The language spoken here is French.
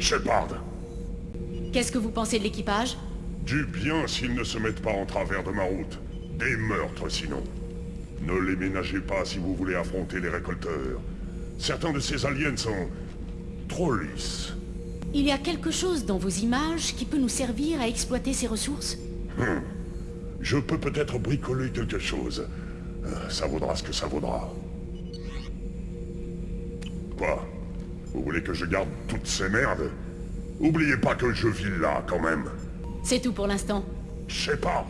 Shepard. Qu'est-ce que vous pensez de l'équipage? Du bien s'ils ne se mettent pas en travers de ma route. Des meurtres sinon. Ne les ménagez pas si vous voulez affronter les récolteurs. Certains de ces aliens sont... trop lisses. Il y a quelque chose dans vos images qui peut nous servir à exploiter ces ressources? Je peux peut-être bricoler quelque chose. Euh, Ça vaudra ce que ça vaudra. Quoi? Vous voulez que je garde toutes ces merdes? Oubliez pas que je vis là, quand même. C'est tout pour l'instant. Shepard